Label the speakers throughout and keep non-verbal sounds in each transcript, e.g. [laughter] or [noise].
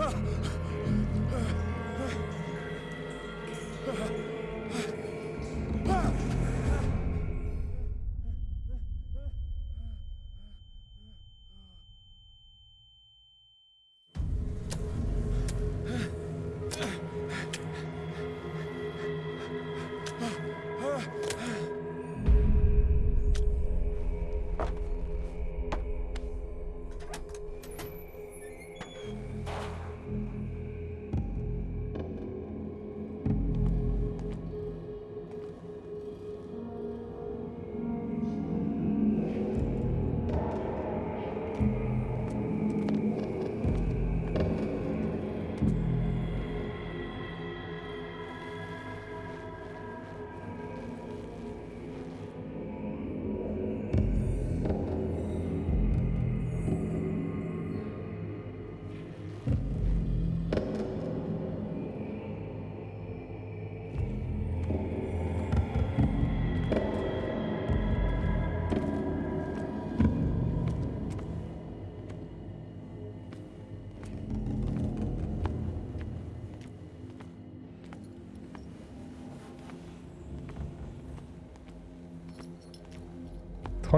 Speaker 1: Ah!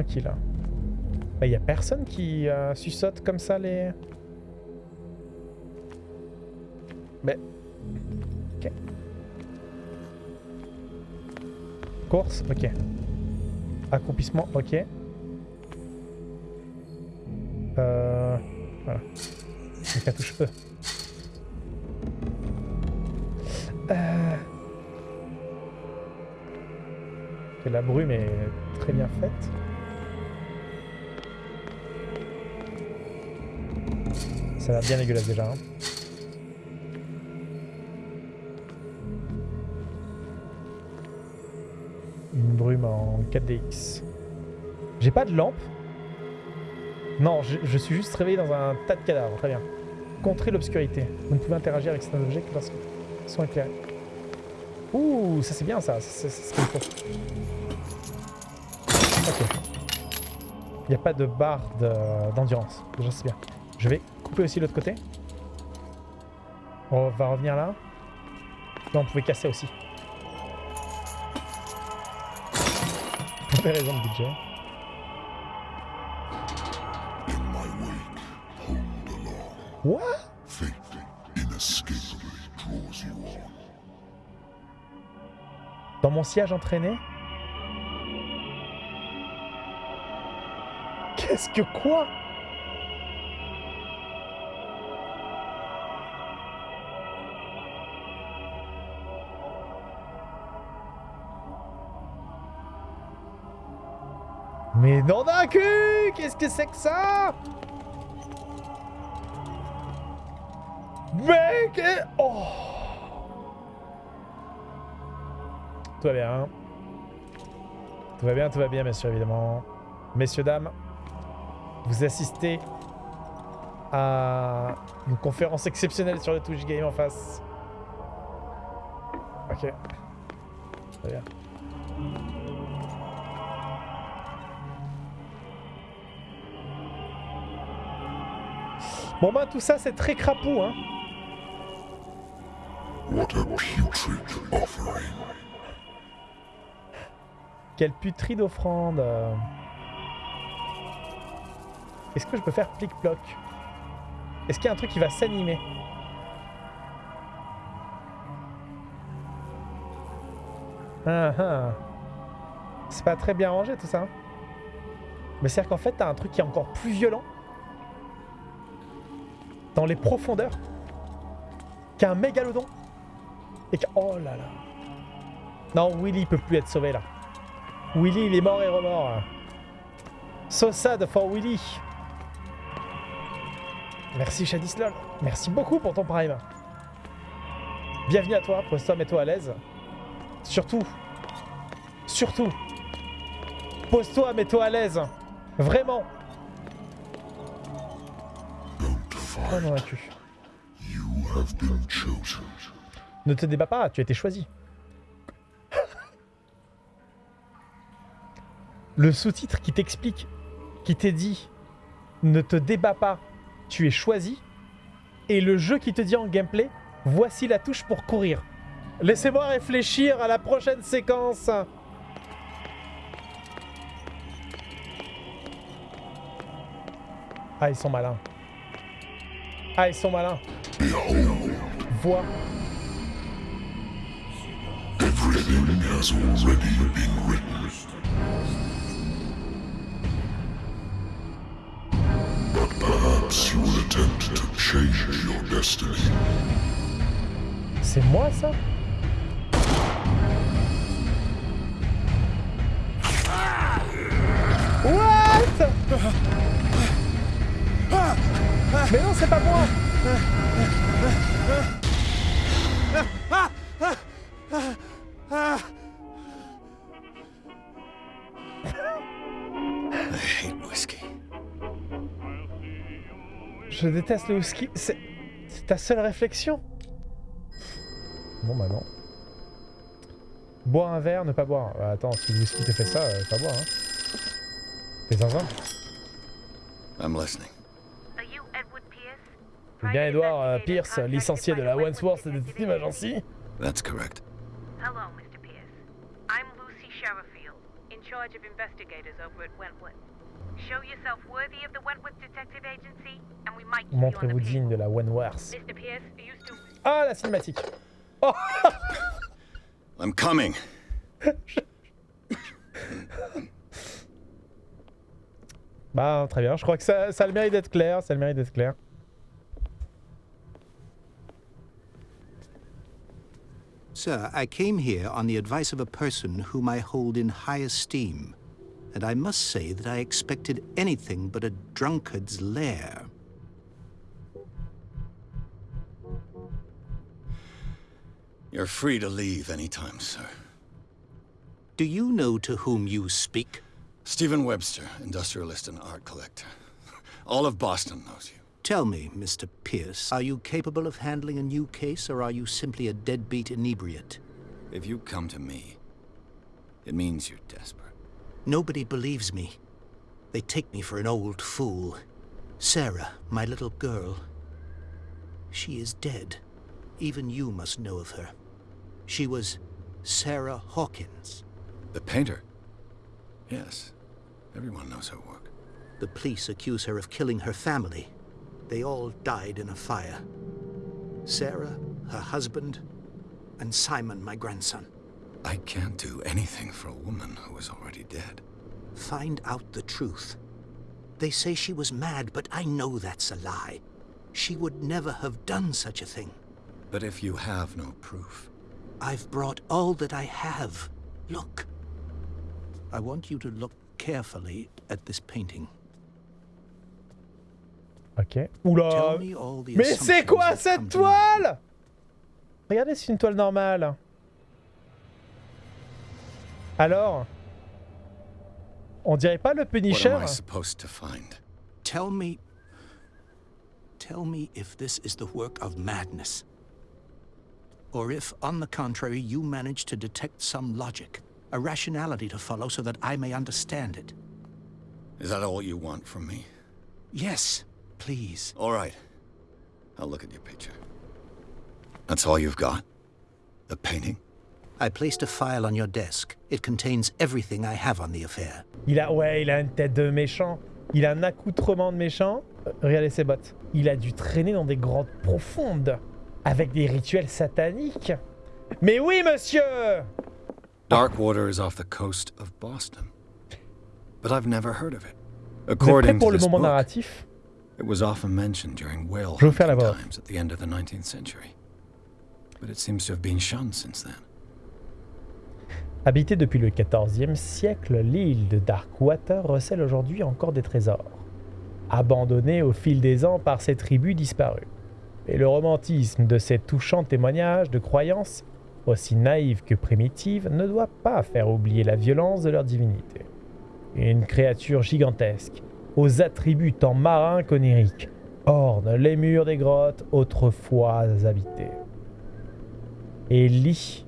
Speaker 1: Tranquille. Il n'y a personne qui euh, comme ça les... Mais... Ok. Course, ok. Accomplissement, ok. Euh... Voilà. Donc touche E. Euh... La brume est très bien faite. Ça a l'air bien dégueulasse déjà. hein. Une brume en 4DX. J'ai pas de lampe. Non, je, suis juste réveillé dans un tas de cadavres. Très bien. Contrer l'obscurité. Vous ne pouvez interagir avec certains objets que lorsqu'ils sont éclairés. Ouh, ça c'est bien ça. C'est ce qu'il faut. Ok. Il n'y a pas de barre de- d'endurance. Déjà c'est bien. Je vais couper aussi l'autre côté. On va revenir là. Là on pouvait casser aussi. Mauvaise raison de budget. What? Dans mon siège entraîné? Qu'est-ce que quoi? Non d'un cul Qu'est-ce que c'est que ça? Mec Oh Tout va bien. Tout va bien, tout va bien, messieurs, évidemment. Messieurs, dames, vous assistez à une conférence exceptionnelle sur le Twitch Game en face. Ok. Très bien. Bon bah tout ça c'est très crapaud hein.
Speaker 2: What a putrid offering.
Speaker 1: Quelle putride offrande. euh. Est-ce que je peux faire plic-ploc? Est-ce qu'il y a un truc qui va s'animer? Ah ah. C'est pas très bien rangé tout ça. hein. Mais c'est-à-dire qu'en fait, t'as un truc qui est encore plus violent les profondeurs qu'un mégalodon. Et que... Oh là là. Non, Willy il peut plus être sauvé là. Willy, il est mort et remort. So sad for Willy. Merci Shadislol. Merci beaucoup pour ton prime. Bienvenue à toi, pose-toi, mets-toi à l'aise. Surtout, surtout, pose-toi, mets-toi à l'aise. Vraiment. Ne te débat pas, tu as été choisi. Le sous-titre qui t'explique, qui t'est dit ne te débat pas, tu es choisi, et le jeu qui te dit en gameplay, voici la touche pour courir. Laissez-moi réfléchir à la prochaine séquence. Ah, ils sont malins. Ah, ils sont malins.
Speaker 2: Everything has already been written. But perhaps you will attempt to change your destiny.
Speaker 1: C'est moi ça? What? Mais non, c'est pas moi
Speaker 3: I hate whiskey.
Speaker 1: Je déteste le whisky. C'est ta seule réflexion Bon bah non. Boire un verre, ne pas boire. Euh, attends, si le whisky te fait ça, euh, pas boire. Hein. T'es zinzin
Speaker 3: I'm listening.
Speaker 4: Are you Edward Pierce?
Speaker 1: C'est bien Edouard euh, Pierce, licencié de la Wandsworth Detective Agency.
Speaker 3: That's correct.
Speaker 4: Hello, Mr. Pierce. I'm Lucy Sherifield, in charge of investigators over at Wentworth. Show yourself worthy of the Wentworth Detective Agency, and we might
Speaker 1: Montrez-vous digne de la Wandsworth.
Speaker 4: Mr. Pierce, are you still...
Speaker 1: Ah, la cinématique Oh [laughs]
Speaker 3: I'm coming. [laughs]
Speaker 1: Bah, très bien. Je crois que ça, ça a le mérite d'être clair. Ça a le mérite d'être clair.
Speaker 5: Sir, I came here on the advice of a person whom I hold in high esteem, and I must say that I expected anything but a drunkard's lair.
Speaker 3: You're free to leave anytime, sir.
Speaker 5: Do you know to whom you speak?
Speaker 3: Stephen Webster, industrialist and art collector. All of Boston knows you.
Speaker 5: Tell me, Mr. Pierce, are you capable of handling a new case, or are you simply a deadbeat inebriate?
Speaker 3: If you come to me, it means you're desperate.
Speaker 5: Nobody believes me. They take me for an old fool. Sarah, my little girl. She is dead. Even you must know of her. She was Sarah Hawkins.
Speaker 3: The painter? Yes. Everyone knows her work.
Speaker 5: The police accuse her of killing her family. They all died in a fire. Sarah, her husband, and Simon, my grandson.
Speaker 3: I can't do anything for a woman who is already dead.
Speaker 5: Find out the truth. They say she was mad, but I know that's a lie. She would never have done such a thing.
Speaker 3: But if you have no proof,
Speaker 5: I've brought all that I have. Look. I want you to look carefully at this painting.
Speaker 1: Ok. Oula Mais c'est quoi cette toile Regardez, c'est une toile normale. Alors On dirait pas le
Speaker 3: what
Speaker 1: Punisher
Speaker 3: am I supposed to find?
Speaker 5: Tell me. Tell me if this is the work of madness. Or if, on the contrary, you manage to detect some logic, a rationality to follow so that I may understand it.
Speaker 3: Is that all you want from me?
Speaker 5: Yes, please.
Speaker 3: All right. I'll look at your picture. That's all you've got? The painting?
Speaker 5: I placed a file on your desk. It contains everything I have on the affair.
Speaker 1: Il a, ouais, il a une tête de méchant. Il a un accoutrement de méchant. Euh, regardez ses bottes. Il a dû traîner dans des grottes profondes avec des rituels sataniques. Mais oui, monsieur
Speaker 3: Darkwater is off the coast of Boston. But I've never heard of it.
Speaker 1: Vous êtes
Speaker 3: According
Speaker 1: pour le
Speaker 3: this
Speaker 1: moment
Speaker 3: book,
Speaker 1: narratif?
Speaker 3: It was often mentioned during whale times at the end of the 19th century. But it seems to have been shunned since then.
Speaker 1: Habitée depuis le XIVe siècle, l'île de Darkwater recèle aujourd'hui encore des trésors, abandonnée au fil des ans par ses tribus disparues. Et le romantisme de ces touchants témoignages de croyances, aussi naïves que primitives, ne doit pas faire oublier la violence de leur divinité. Une créature gigantesque, aux attributs tant marins qu'oniriques, orne les murs des grottes autrefois habitées. Et lit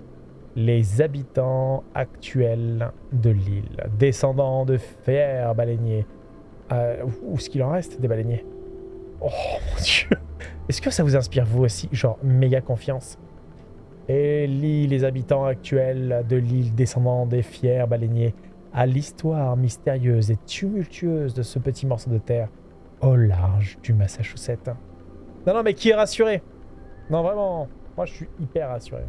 Speaker 1: les habitants actuels de l'île, descendants de fiers baleiniers. Euh, où est-ce qu'il en reste des baleiniers? Oh mon dieu Est-ce que ça vous inspire vous aussi Genre méga confiance? Et lis les habitants actuels de l'île descendant des fiers baleiniers à l'histoire mystérieuse et tumultueuse de ce petit morceau de terre au large du Massachusetts. Non, non, mais qui est rassuré? Non, vraiment, moi je suis hyper rassuré.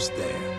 Speaker 6: We're almost there.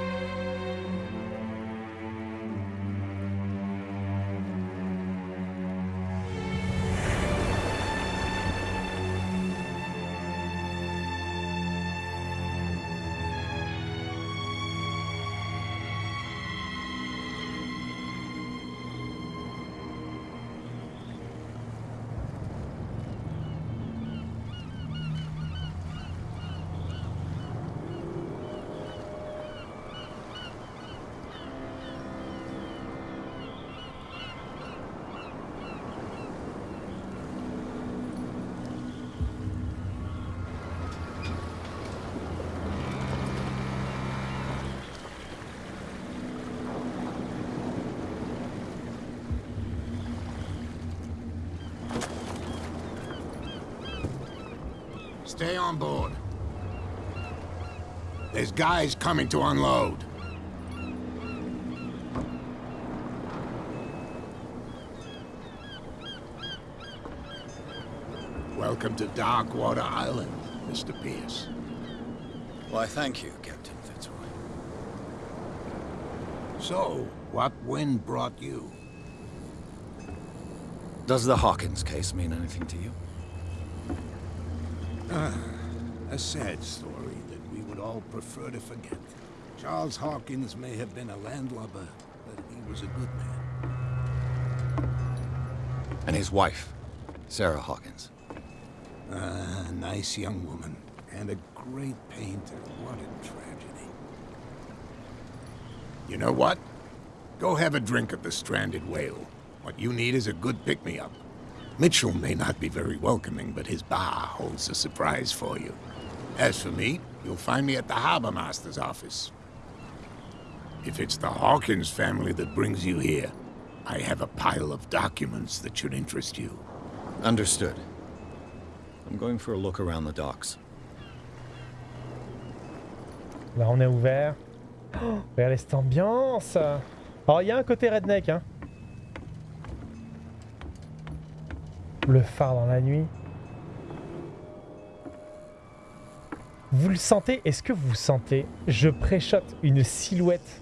Speaker 6: Stay on board. There's guys coming to unload. Welcome to Darkwater Island, Mr. Pierce.
Speaker 3: Why, thank you, Captain Fitzroy.
Speaker 6: So, what wind brought you?
Speaker 3: Does the Hawkins case mean anything to you?
Speaker 6: A sad story that we would all prefer to forget. Charles Hawkins may have been a landlubber, but he was a good man.
Speaker 3: And his wife, Sarah Hawkins.
Speaker 6: Ah, a nice young woman, and a great painter. What a tragedy. You know what? Go have a drink at the Stranded Whale. What you need is a good pick-me-up. Mitchell may not be very welcoming, but his bar holds a surprise for you. As for me, you'll find me at the Harbor Master's office. If it's the Hawkins family that brings you here, I have a pile of documents that should interest you.
Speaker 3: Understood. I'm going for a look around the docks.
Speaker 1: Là, on est ouvert. [gasps] Oh, regardez cette ambiance Alors, il y a un côté redneck, hein. Le phare dans la nuit. Vous le sentez? Est-ce que vous sentez? Je préchote une silhouette.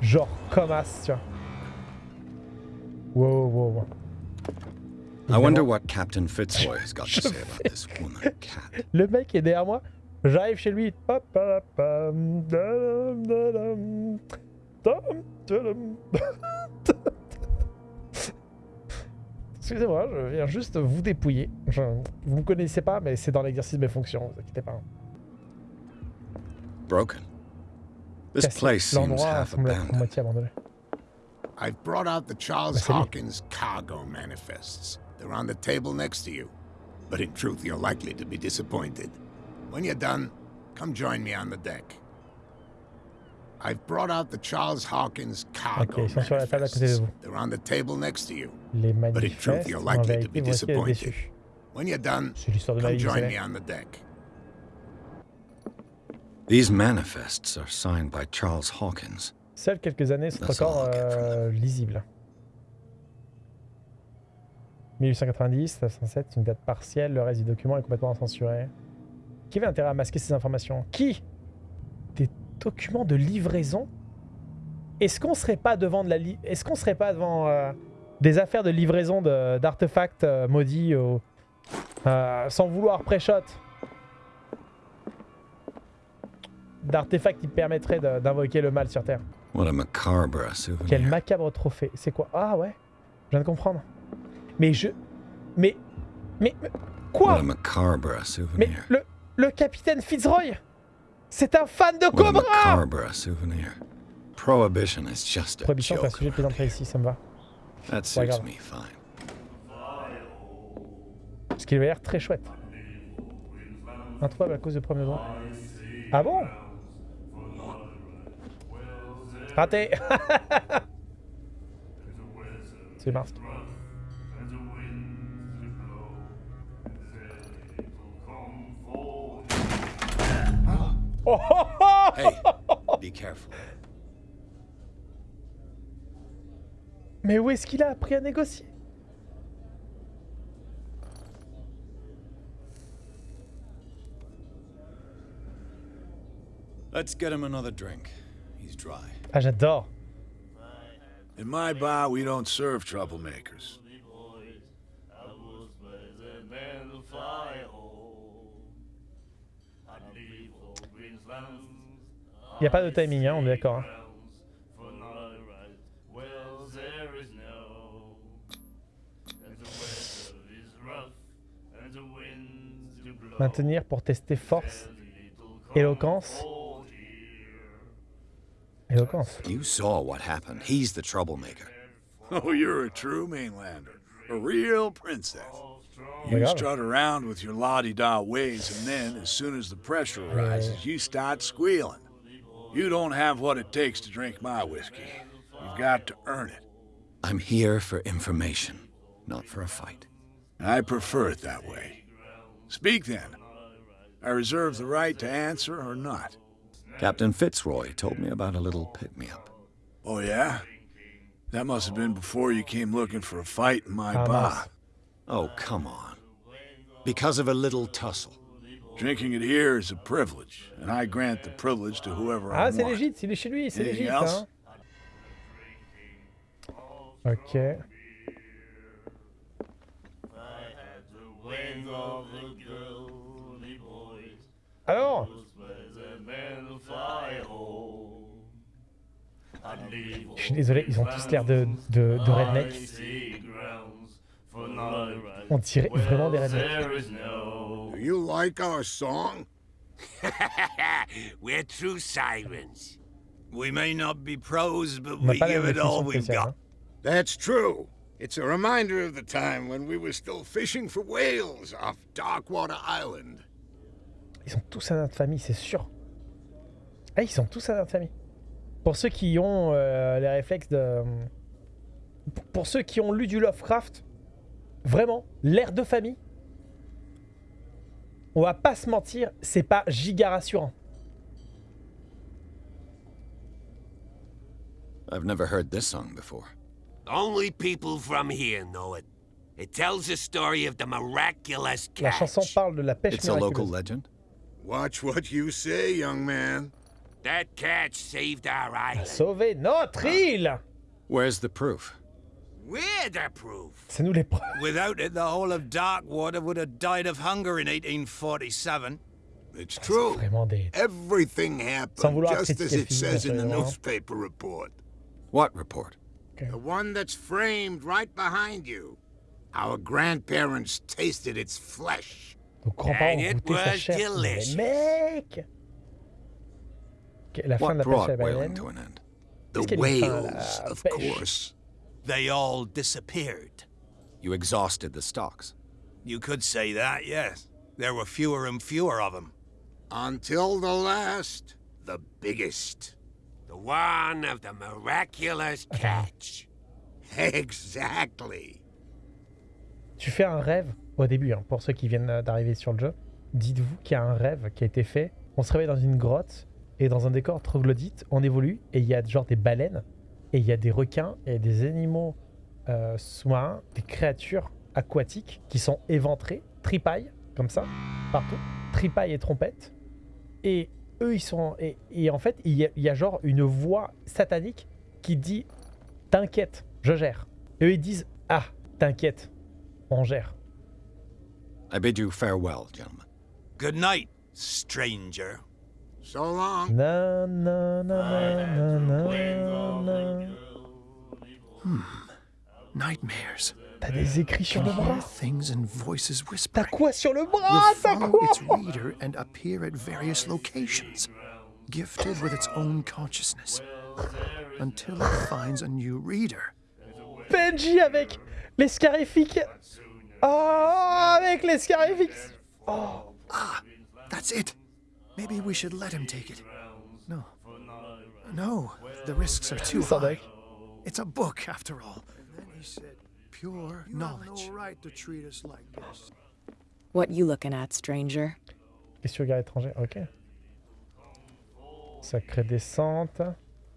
Speaker 1: Genre comme as, tu vois. Wow, wow, wow.
Speaker 3: I wonder what Captain Fitzroy has got to say about this woman cat. [laughs]
Speaker 1: Le mec est derrière moi. J'arrive chez lui. Excusez-moi, je viens juste vous dépouiller. Je- vous me connaissez pas, mais c'est dans l'exercice de mes fonctions, vous inquiétez pas.
Speaker 3: Broken. This place seems half abandoned.
Speaker 6: I've brought out the Charles
Speaker 1: Bah.
Speaker 6: Hawkins cargo manifests. They're on the table next to you. But in truth, you're likely to be disappointed. When you're done, come join me on the deck. I've brought out the Charles Hawkins cargo
Speaker 1: Ok, ils sont sur la table à côté de
Speaker 6: manifests.
Speaker 1: vous.
Speaker 6: They're on the table next to you.
Speaker 1: Les
Speaker 6: But in truth,
Speaker 1: manifestes,
Speaker 6: you're likely to be disappointed. When you're done,
Speaker 1: C'est l'histoire de ma
Speaker 6: come join me on the deck.
Speaker 3: These manifests are signed by Charles Hawkins.
Speaker 1: Seules quelques années sont encore euh, lisibles. 1890, 907, une date partielle, le reste du document est complètement censuré. Qui avait intérêt à masquer ces informations? Qui? Des documents de livraison Est-ce qu'on serait pas devant de la Est-ce qu'on serait pas devant euh, des affaires de livraison de- d'artefacts euh, maudits au- euh, sans vouloir pré-shot? D'artefacts qui permettraient d'invoquer le mal sur Terre.
Speaker 3: What a macabre souvenir.
Speaker 1: Quel macabre trophée. C'est quoi? Ah ouais Je viens de comprendre. Mais je... Mais... Mais... mais-
Speaker 3: What
Speaker 1: Quoi
Speaker 3: a macabre
Speaker 1: Mais. Le capitaine Fitzroy? C'est un fan de Cobra.
Speaker 3: Prohibition is just a
Speaker 1: Prohibition, c'est un
Speaker 3: joke.
Speaker 1: sujet de plaisanterie ici, ça me va.
Speaker 3: That suits
Speaker 1: grave.
Speaker 3: me fine.
Speaker 1: Parce qu'il avait l'air très chouette. Introuvable à cause de premier droit. Ah bon? Raté [laughs] C'est Mars.
Speaker 3: Hey, [laughs] be careful.
Speaker 1: Mais où est-ce qu'il a appris à négocier
Speaker 3: Let's get him another drink. He's dry.
Speaker 1: Ah j'adore
Speaker 7: In my bar, we don't serve troublemakers.
Speaker 1: Il n'y a pas de timing, hein, on est d'accord. hein. Maintenir pour tester force, éloquence. Éloquence.
Speaker 3: You saw what happened. He's the troublemaker.
Speaker 7: Oh, you're a true mainlander. A real princess. You strut around with your la-di-da ways, and then, as soon as the pressure rises, you start squealing. You don't have what it takes to drink my whiskey. You've got to earn it.
Speaker 3: I'm here for information, not for a fight.
Speaker 7: I prefer it that way. Speak then. I reserve the right to answer or not.
Speaker 3: Captain Fitzroy told me about a little pick-me-up.
Speaker 7: Oh, yeah? That must have been before you came looking for a fight in my bar.
Speaker 1: Mince.
Speaker 3: Oh, come on. Because of a little tussle.
Speaker 7: Drinking it here is a privilege, and I grant the privilege to whoever I want.
Speaker 1: Ah, c'est
Speaker 7: want.
Speaker 1: légit, c'est chez lui, c'est légit. Hein. Ok. Alors Je suis désolé, ils ont tous l'air de, de, de redneck. On dirait vraiment des.
Speaker 6: Do you like our song? [laughs]
Speaker 8: We're true sirens. We may not be pros, but we give it all we've got.
Speaker 1: hein.
Speaker 6: That's true. It's a reminder of the time when we were still fishing for whales off Darkwater Island.
Speaker 1: Ils sont tous à notre famille, c'est sûr. Ah, ils sont tous à notre famille. Pour ceux qui ont euh, les réflexes de... Pour- Pour ceux qui ont lu du Lovecraft, vraiment, l'air de famille, on va pas se mentir, c'est pas giga rassurant.
Speaker 3: I've never heard this song before.
Speaker 8: Only people from here know it. It tells the story of the miraculous
Speaker 1: La chanson
Speaker 8: catch.
Speaker 1: parle de la pêche
Speaker 3: It's a local
Speaker 1: miraculeuse.
Speaker 3: legend?
Speaker 6: Watch what you say, young man.
Speaker 8: That catch saved our island.
Speaker 1: Sauver notre île
Speaker 3: Where's the proof?
Speaker 8: We're the proof.
Speaker 1: C'est nous les preuves. [laughs]
Speaker 9: Without it, the whole of Darkwater would have died of hunger in 1847.
Speaker 6: It's true.
Speaker 1: Des...
Speaker 6: Everything happened just as it says in the newspaper report.
Speaker 3: What report?
Speaker 6: The one that's framed right behind you. Our grandparents tasted its flesh.
Speaker 8: And it was delicious.
Speaker 1: mec Ok, La fin
Speaker 3: What
Speaker 1: de la pêche à
Speaker 3: brought
Speaker 1: la
Speaker 3: whaling
Speaker 1: baleine.
Speaker 3: to an end?
Speaker 6: The
Speaker 1: Qu'est-ce qu'il y a de fin,
Speaker 6: whales, of
Speaker 1: pêche
Speaker 6: course.
Speaker 9: They all disappeared.
Speaker 3: You exhausted the stocks.
Speaker 9: You could say that, yes. There were fewer and fewer of them.
Speaker 6: Until the last, the biggest.
Speaker 8: The one of the miraculous catch. [laughs]
Speaker 6: Exactly.
Speaker 1: Tu fais un rêve au début, hein, pour ceux qui viennent euh, d'arriver sur le jeu. Dites-vous qu'il y a un rêve qui a été fait. On se réveille dans une grotte et dans un décor troglodyte, on évolue et il y a genre des baleines et il y a des requins et des animaux euh, sous-marins, des créatures aquatiques qui sont éventrés, tripailles, comme ça, partout. Tripailles et trompettes. Et eux, ils sont. Et, en fait, il y, a, genre une voix satanique qui dit T'inquiète, je gère. Eux, ils disent Ah, t'inquiète, on gère.
Speaker 3: I bid you farewell, gentlemen.
Speaker 9: Good night, stranger.
Speaker 6: So long.
Speaker 1: Na, na, na, na, na, na, na.
Speaker 10: Nightmares.
Speaker 1: T'as des écrits sur le bras
Speaker 10: Things and voices
Speaker 1: T'as
Speaker 10: whispering.
Speaker 1: quoi sur le bras T'as quoi
Speaker 10: its reader and appear at various locations, gifted with its own consciousness, until it finds a new reader.
Speaker 1: Benji avec les scarifiques Oh, avec les scarifiques Oh,
Speaker 10: Ah, that's it. Maybe we should let him take it. No. No, the risks are too high. It's a book, after all. And then he said, pure knowledge. no right to treat us like this.
Speaker 11: What you looking at, stranger?
Speaker 1: Question regard étranger, ok. Sacrée descente.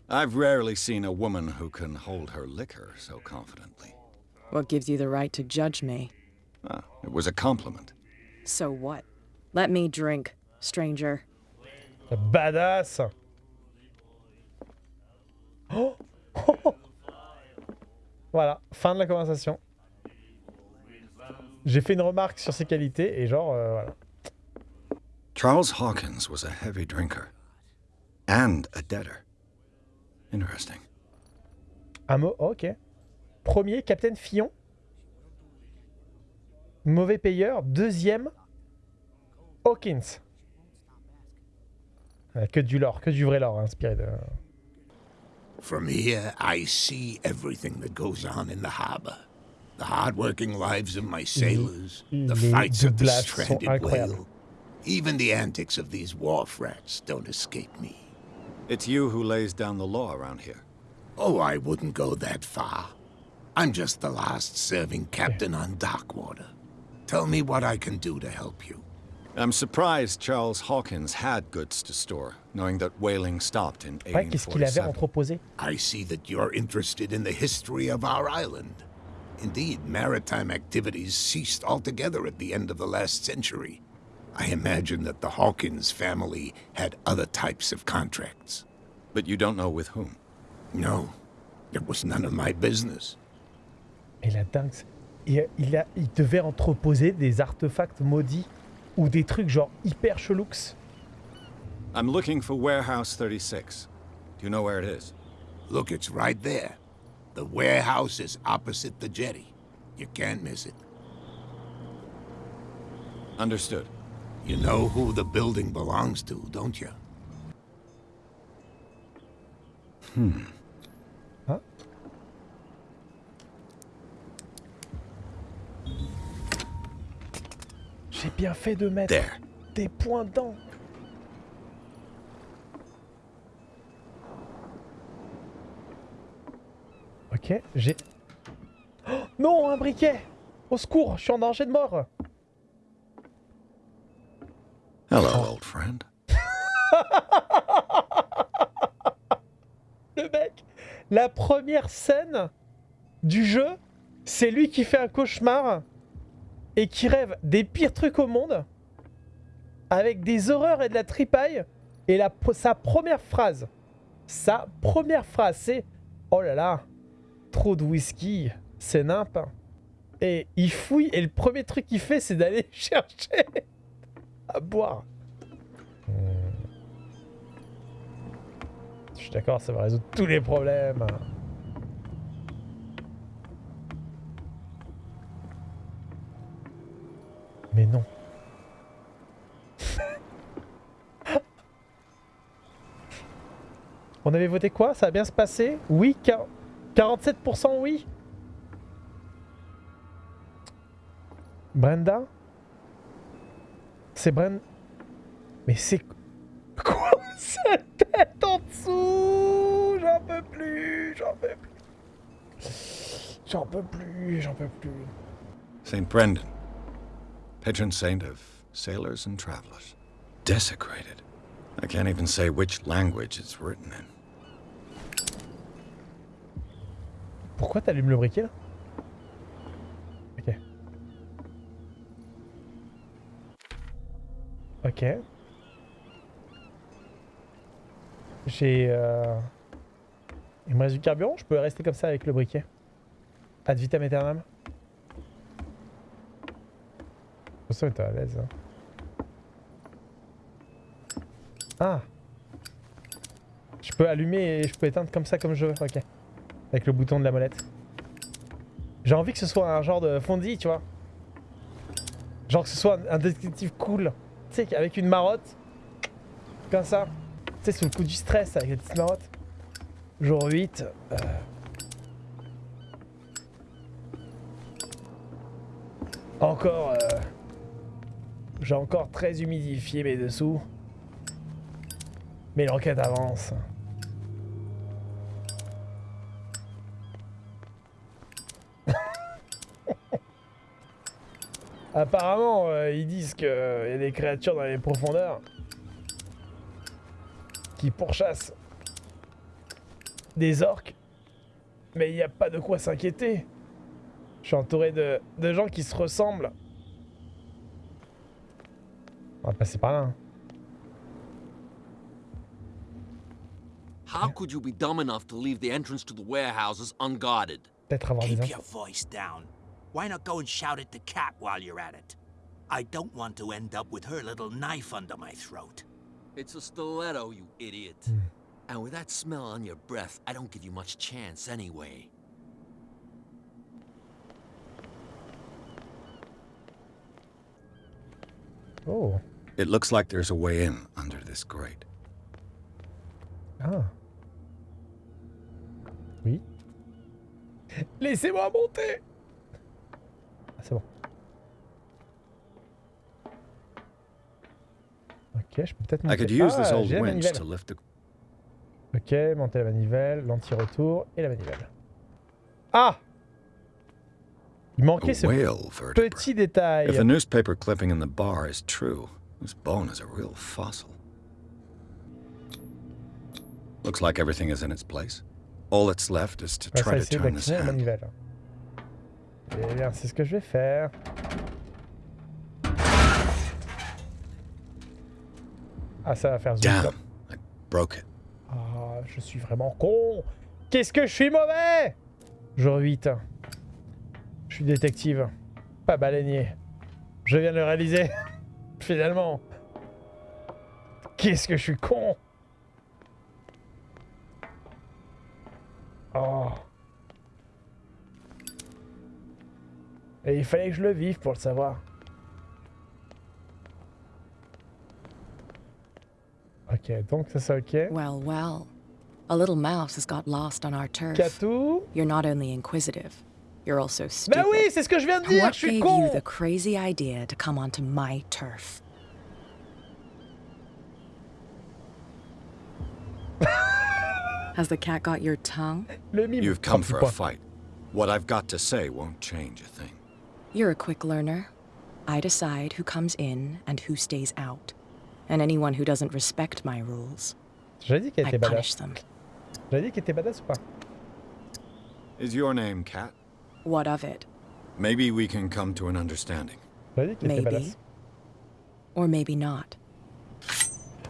Speaker 3: I've rarely seen a woman who can hold her liquor so confidently.
Speaker 11: What gives you the right to judge me?
Speaker 3: Ah, it was a compliment.
Speaker 11: So what? Let me drink, stranger.
Speaker 1: Badass Oh Voilà, fin de la conversation. J'ai fait une remarque sur ses qualités et genre, euh, voilà.
Speaker 3: Charles Hawkins was a heavy drinker and a debtor. Interesting.
Speaker 1: Un mot, ok. Premier, Capitaine Fillon. Mauvais payeur. Deuxième, Hawkins. Ouais, que du lore, que du vrai lore, inspiré de...
Speaker 6: From here, I see everything that goes on in the harbor. The hard-working lives of my mm-hmm. sailors, mm-hmm. the
Speaker 1: les
Speaker 6: fights of the stranded whale. Even the antics of these wharf rats don't escape me.
Speaker 3: It's you who lays down the law around here.
Speaker 6: Oh, I wouldn't go that far. I'm just the last serving captain on Darkwater. Tell me what I can do to help you.
Speaker 3: I'm surprised Charles Hawkins had goods to store, knowing that whaling stopped in
Speaker 1: Ouais, qu'est-ce qu'il avait
Speaker 3: 1847.
Speaker 1: entreposé
Speaker 6: I see that you're interested in the history of our island. Indeed, maritime activities ceased altogether at the end of the last century. I imagine that the Hawkins family had other types of contracts.
Speaker 3: But you don't know with whom.
Speaker 6: No, it was none of my business.
Speaker 1: Mais la dingue, c'est- il, il, a, il devait entreposer des artefacts maudits ou des trucs genre hyper chelous.
Speaker 3: I'm looking for Warehouse 36. Do you know where it is?
Speaker 6: Look, it's right there. The warehouse is opposite the jetty. You can't miss it.
Speaker 3: Understood.
Speaker 6: You know who the building belongs to, don't you?
Speaker 1: J'ai bien fait de mettre
Speaker 3: There.
Speaker 1: des points dedans. Ok, j'ai... Oh, non, un briquet Au secours, je suis en danger de mort
Speaker 3: Hello, old friend. [laughs]
Speaker 1: Le mec, la première scène du jeu, c'est lui qui fait un cauchemar et qui rêve des pires trucs au monde avec des horreurs et de la tripaille. Et sa première phrase, sa première phrase, c'est Oh là là, trop de whisky, c'est nimp. Et il fouille et le premier truc qu'il fait, c'est d'aller [laughs] chercher à boire. Je suis d'accord, ça va résoudre tous les problèmes. Mais non. [laughs] On avait voté quoi? Ça va bien se passer Oui, quar- 47% oui? Brenda? C'est Brenda Mais c'est... Quoi? [laughs] Cette tête en dessous J'en peux plus, j'en peux plus. J'en peux plus, j'en peux plus.
Speaker 3: St. Brendan, patron saint of sailors and travelers. Desecrated. I can't even say which language it's written in.
Speaker 1: Pourquoi t'allumes le briquet là? Ok. Ok. J'ai... Euh... Il me reste du carburant, je peux rester comme ça avec le briquet. Ad vitam aeternam T'es à l'aise. hein. Ah Je peux allumer et je peux éteindre comme ça comme je veux, ok. Avec le bouton de la molette. J'ai envie que ce soit un genre de fondi, tu vois. Genre que ce soit un détective cool. Tu sais, avec une marotte. Comme ça. Tu sais, sous le coup du stress avec la petite marotte. Jour 8. euh, Encore... euh, J'ai encore très humidifié mes dessous. Mais l'enquête avance. [laughs] Apparemment, euh, ils disent qu'il y a des créatures dans les profondeurs qui pourchassent des orques. Mais il n'y a pas de quoi s'inquiéter. Je suis entouré de, de gens qui se ressemblent. On va par là. hein.
Speaker 12: How could you be dumb enough to leave the entrance to the warehouses unguarded?
Speaker 1: Peut-être avoir des
Speaker 5: Keep your voice down. Why not go and shout at the cat while you're at it? I don't want to end up with her little knife under my throat.
Speaker 12: It's a stiletto, you idiot. And with that smell on your breath, I don't give you much chance anyway.
Speaker 1: Oh.
Speaker 3: It looks like there's a way in under this grate.
Speaker 1: Ah. Oui. Laissez-moi monter Ah, c'est bon. Ok, je peux peut-être
Speaker 3: I
Speaker 1: monter.
Speaker 3: could use this
Speaker 1: ah,
Speaker 3: old
Speaker 1: j'ai la
Speaker 3: winch
Speaker 1: manivelle.
Speaker 3: to lift the.
Speaker 1: Ok, monter la manivelle, l'anti-retour et la manivelle. Ah Il manquait
Speaker 3: A
Speaker 1: ce petit détail.
Speaker 3: If the newspaper clipping in the bar is true, this bone is a real fossil. Looks like everything is in its place. All that's left is to
Speaker 1: va
Speaker 3: try to turn this
Speaker 1: manivelle. Eh bien, c'est ce que je vais faire. Ah, ça va faire zoom.
Speaker 3: Damn, I broke it.
Speaker 1: Ah, je suis vraiment con. Qu'est-ce que je suis mauvais? Jour 8. Je suis détective. Pas baleinier. Je viens de le réaliser. [laughs] Finalement. Qu'est-ce que je suis con Oh. Et il fallait que je le vive pour le savoir. Ok, donc ça c'est ok.
Speaker 11: Well, well. A little mouse has got lost on our turf.
Speaker 1: Katou?
Speaker 11: You're not only inquisitive, you're also stupid.
Speaker 1: Bah oui, c'est ce que je viens de dire,
Speaker 11: What
Speaker 1: je suis
Speaker 11: gave
Speaker 1: con
Speaker 11: you the crazy idea to come onto my turf? Has the cat got your tongue?
Speaker 3: You've come for a fight. What I've got to say won't change a thing.
Speaker 11: You're a quick learner. I decide who comes in and who stays out. And anyone who doesn't respect my rules,
Speaker 1: J'ai dit qu'elle
Speaker 11: I punish them.
Speaker 1: J'ai dit qu'elle était badass ou pas
Speaker 3: Is your name Cat?
Speaker 11: What of it?
Speaker 3: Maybe we can come to an understanding.
Speaker 1: J'ai dit qu'elle était
Speaker 11: Maybe. Or maybe not.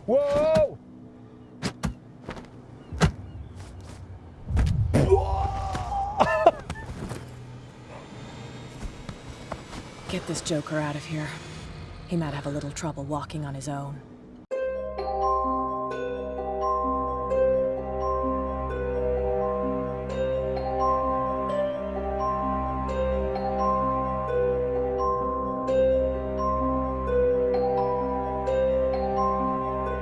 Speaker 1: Wow
Speaker 11: Get this joker out of here. He might have a little trouble walking on his own.